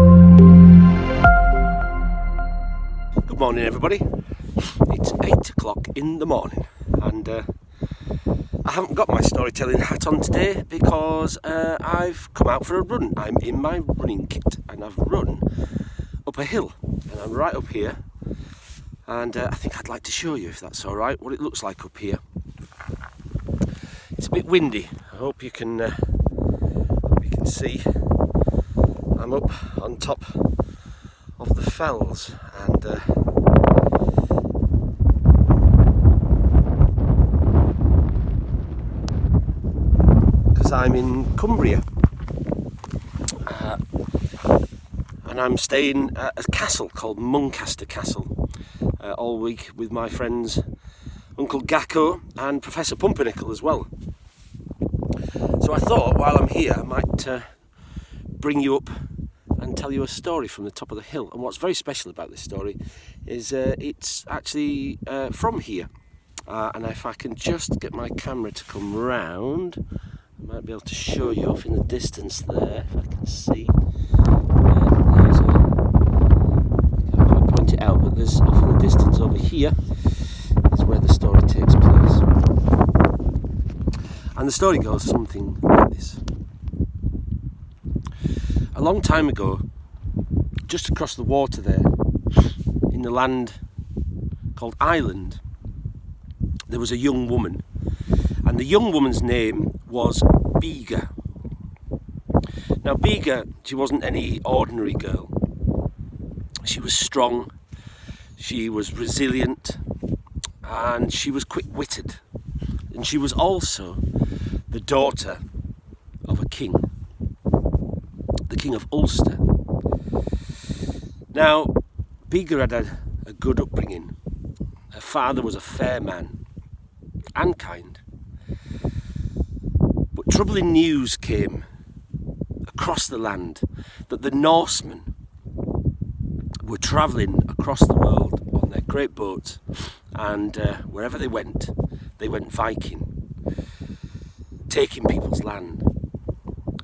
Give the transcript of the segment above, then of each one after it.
Good morning everybody. It's 8 o'clock in the morning and uh, I haven't got my storytelling hat on today because uh, I've come out for a run. I'm in my running kit and I've run up a hill and I'm right up here and uh, I think I'd like to show you if that's alright what it looks like up here. It's a bit windy. I hope you can uh, hope you can see I'm up on top of the fells and uh, because I'm in Cumbria uh, and I'm staying at a castle called Muncaster Castle uh, all week with my friends Uncle Gacko and Professor Pumpernickel as well. So I thought while I'm here I might uh, bring you up and tell you a story from the top of the hill. And what's very special about this story is uh, it's actually uh, from here. Uh, and if I can just get my camera to come round, I might be able to show you off in the distance there, if I can see. Uh, there's can't point it out, but there's off in the distance over here is where the story takes place. And the story goes something like this. A long time ago, just across the water there, in the land called Ireland, there was a young woman. And the young woman's name was Bega. Now Bega, she wasn't any ordinary girl. She was strong, she was resilient, and she was quick-witted. And she was also the daughter of a king the King of Ulster. Now, Bega had a, a good upbringing. Her father was a fair man and kind. But troubling news came across the land that the Norsemen were travelling across the world on their great boats and uh, wherever they went, they went Viking, taking people's land.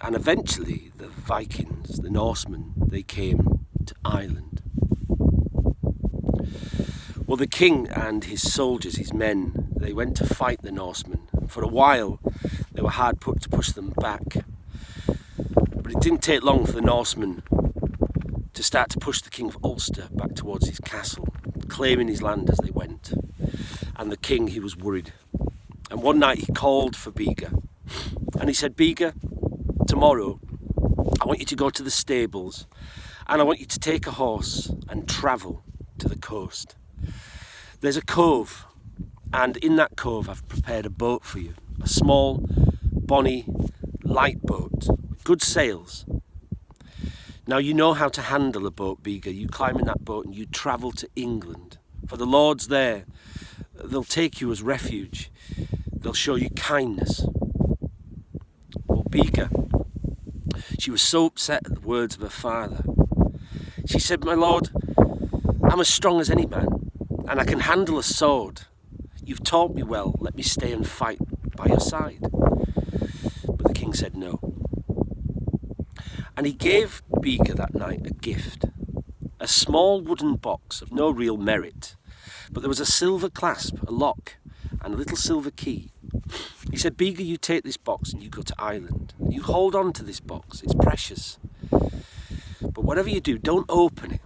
And eventually the Vikings, the Norsemen, they came to Ireland. Well, the king and his soldiers, his men, they went to fight the Norsemen. For a while, they were hard put to push them back. But it didn't take long for the Norsemen to start to push the King of Ulster back towards his castle, claiming his land as they went. And the king, he was worried. And one night he called for Bega. And he said, Bega, tomorrow I want you to go to the stables and I want you to take a horse and travel to the coast. There's a cove and in that cove I've prepared a boat for you. A small, bonny, light boat, good sails. Now you know how to handle a boat, Bega. You climb in that boat and you travel to England. For the Lord's there. They'll take you as refuge. They'll show you kindness. Well, Bega, she was so upset at the words of her father. She said, My lord, I'm as strong as any man, and I can handle a sword. You've taught me well, let me stay and fight by your side. But the king said no. And he gave Bega that night a gift, a small wooden box of no real merit, but there was a silver clasp, a lock, and a little silver key. He said, Bega, you take this box and you go to Ireland. You hold on to this box, it's precious. But whatever you do, don't open it.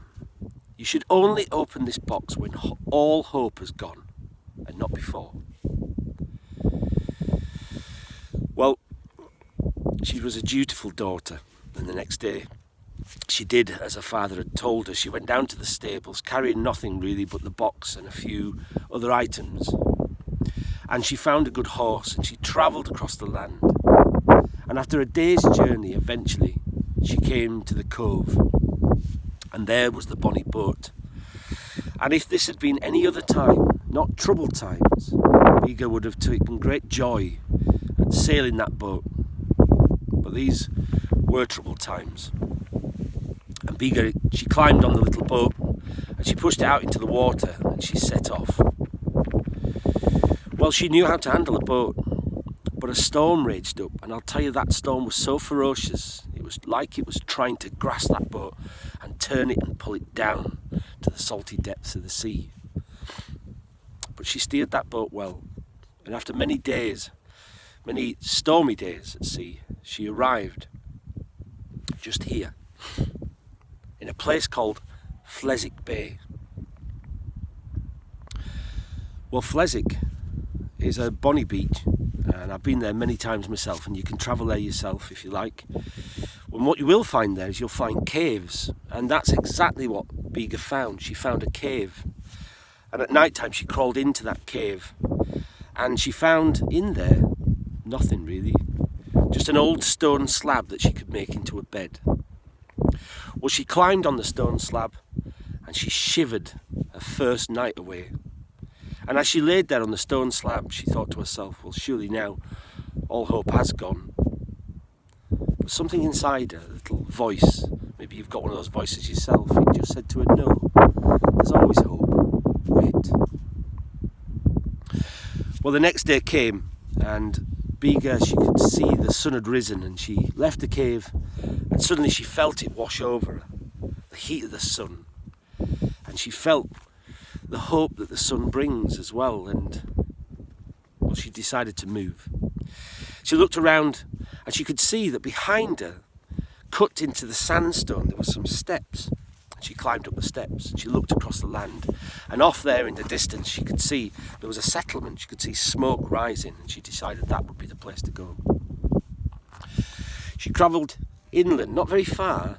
You should only open this box when all hope has gone and not before. Well, she was a dutiful daughter and the next day she did as her father had told her. She went down to the stables carrying nothing really but the box and a few other items and she found a good horse and she travelled across the land. And after a day's journey, eventually, she came to the cove and there was the bonny boat. And if this had been any other time, not troubled times, Bega would have taken great joy at sailing that boat. But these were troubled times. And Bega, she climbed on the little boat and she pushed it out into the water and she set off. Well, she knew how to handle a boat, but a storm raged up, and I'll tell you that storm was so ferocious, it was like it was trying to grasp that boat and turn it and pull it down to the salty depths of the sea. But she steered that boat well, and after many days, many stormy days at sea, she arrived just here, in a place called Fleswick Bay. Well, Fleswick is a bonny beach I've been there many times myself and you can travel there yourself if you like. And what you will find there is you'll find caves and that's exactly what Bega found. She found a cave and at night time she crawled into that cave and she found in there nothing really, just an old stone slab that she could make into a bed. Well, she climbed on the stone slab and she shivered her first night away and as she laid there on the stone slab, she thought to herself, well, surely now all hope has gone. But something inside her, a little voice, maybe you've got one of those voices yourself, it just said to her, no, there's always hope. Wait. Well, the next day came, and Bega, she could see the sun had risen, and she left the cave, and suddenly she felt it wash over her, the heat of the sun. And she felt the hope that the sun brings as well and well she decided to move. She looked around and she could see that behind her cut into the sandstone there were some steps. She climbed up the steps and she looked across the land and off there in the distance she could see there was a settlement. She could see smoke rising and she decided that would be the place to go. She travelled inland not very far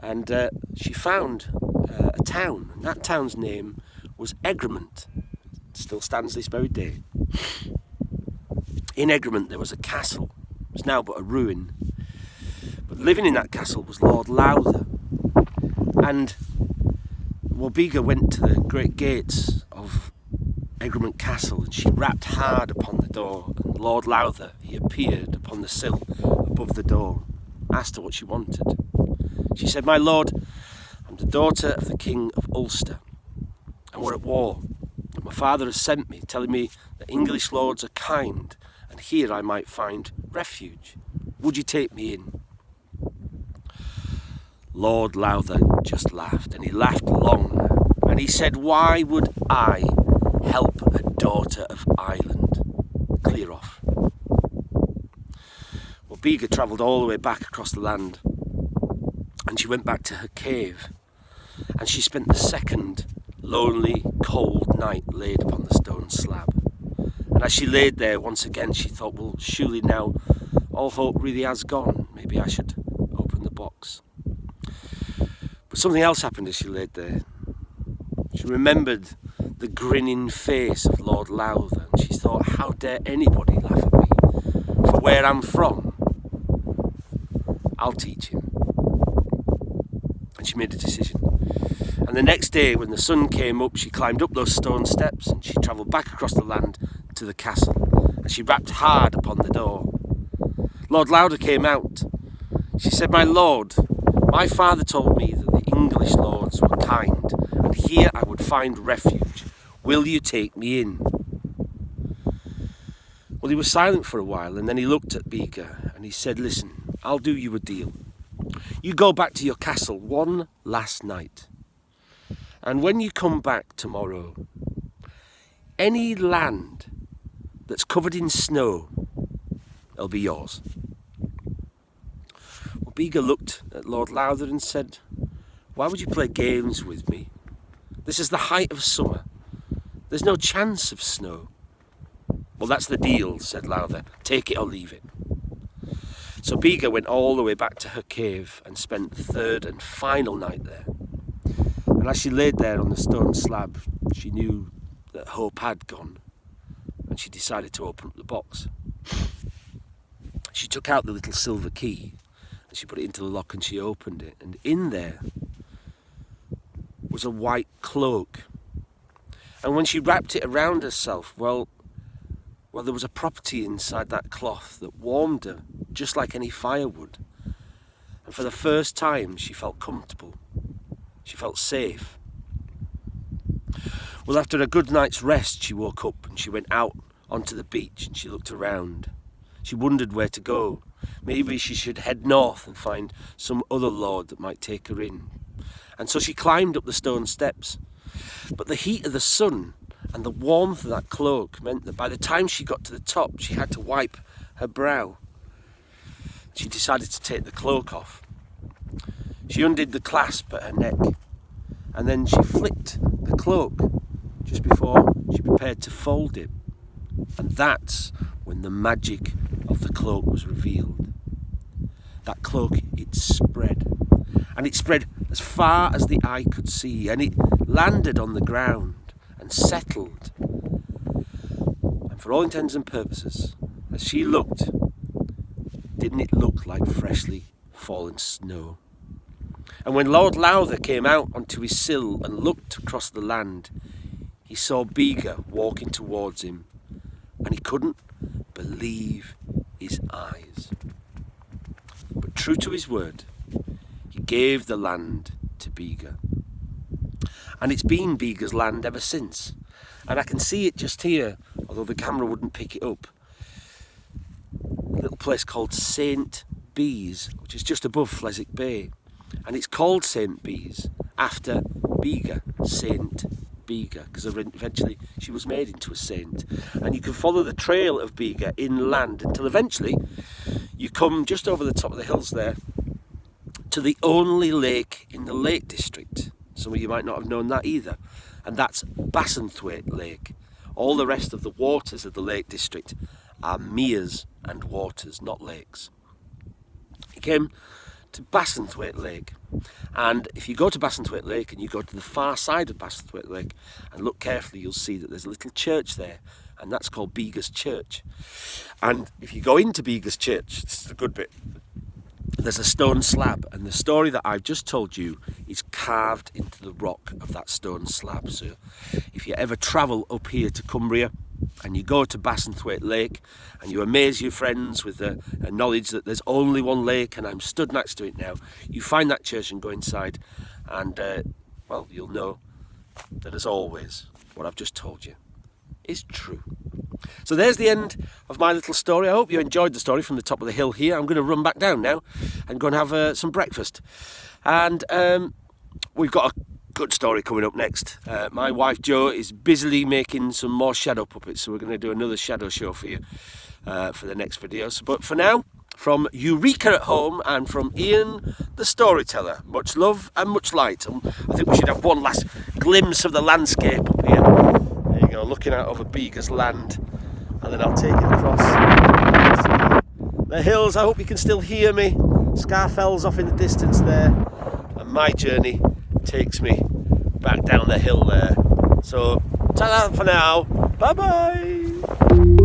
and uh, she found uh, a town and that town's name was Egremont. Still stands this very day. In Egremont there was a castle. It's now but a ruin. But living in that castle was Lord Lowther. And Wabega went to the great gates of Egremont Castle and she rapped hard upon the door and Lord Lowther, he appeared upon the sill above the door, asked her what she wanted. She said, My lord, I'm the daughter of the King of Ulster and we're at war. And my father has sent me, telling me that English lords are kind, and here I might find refuge. Would you take me in? Lord Lowther just laughed, and he laughed long, and he said, Why would I help a daughter of Ireland clear off? Well, Bega travelled all the way back across the land, and she went back to her cave, and she spent the second lonely, cold night laid upon the stone slab. And as she laid there once again, she thought, well, surely now all hope really has gone. Maybe I should open the box. But something else happened as she laid there. She remembered the grinning face of Lord Lowther, and she thought, how dare anybody laugh at me for where I'm from? I'll teach him. And she made a decision. And the next day, when the sun came up, she climbed up those stone steps and she travelled back across the land to the castle. And she rapped hard upon the door. Lord Lowther came out. She said, My lord, my father told me that the English lords were kind, and here I would find refuge. Will you take me in? Well, he was silent for a while, and then he looked at Bega and he said, Listen, I'll do you a deal. You go back to your castle one last night. And when you come back tomorrow, any land that's covered in snow, it'll be yours. Well, Bega looked at Lord Lowther and said, Why would you play games with me? This is the height of summer. There's no chance of snow. Well, that's the deal, said Lowther. Take it or leave it. So Bega went all the way back to her cave and spent the third and final night there. And as she laid there on the stone slab, she knew that hope had gone and she decided to open up the box. She took out the little silver key and she put it into the lock and she opened it and in there was a white cloak. And when she wrapped it around herself, well, well, there was a property inside that cloth that warmed her just like any firewood. And for the first time, she felt comfortable. She felt safe. Well, after a good night's rest, she woke up and she went out onto the beach and she looked around. She wondered where to go. maybe she should head north and find some other lord that might take her in. And so she climbed up the stone steps. But the heat of the sun and the warmth of that cloak meant that by the time she got to the top, she had to wipe her brow. She decided to take the cloak off. She undid the clasp at her neck and then she flicked the cloak just before she prepared to fold it. And that's when the magic of the cloak was revealed. That cloak, it spread. And it spread as far as the eye could see, and it landed on the ground and settled. And for all intents and purposes, as she looked, didn't it look like freshly fallen snow? And when Lord Lowther came out onto his sill and looked across the land, he saw Bega walking towards him, and he couldn't believe his eyes. But true to his word, he gave the land to Bega. And it's been Bega's land ever since. And I can see it just here, although the camera wouldn't pick it up. A little place called St. Bees, which is just above Fleswick Bay. And it's called St. Bees after Bega, Saint Bega, because eventually she was made into a saint. And you can follow the trail of Bega inland until eventually you come just over the top of the hills there to the only lake in the Lake District. Some of you might not have known that either. And that's Bassenthwaite Lake. All the rest of the waters of the Lake District are meres and waters, not lakes. He came to Bassenthwaite Lake. And if you go to Bassenthwaite Lake and you go to the far side of Bassenthwaite Lake and look carefully, you'll see that there's a little church there, and that's called Bega's Church. And if you go into Bega's Church, this is the good bit, there's a stone slab, and the story that I've just told you is carved into the rock of that stone slab. So if you ever travel up here to Cumbria, and you go to Bassenthwaite Lake and you amaze your friends with the knowledge that there's only one lake and I'm stood next to it now, you find that church and go inside and, uh, well, you'll know that as always, what I've just told you is true. So there's the end of my little story. I hope you enjoyed the story from the top of the hill here. I'm going to run back down now and go and have uh, some breakfast. And um, we've got a good story coming up next. Uh, my wife Jo is busily making some more shadow puppets, so we're going to do another shadow show for you uh, for the next videos. But for now, from Eureka at home and from Ian the storyteller, much love and much light. And I think we should have one last glimpse of the landscape up here. There you go, looking out over Bega's land, and then I'll take it across the hills. I hope you can still hear me. Scafell's off in the distance there, and my journey takes me back down the hill there. So, ta-da for now. Bye-bye.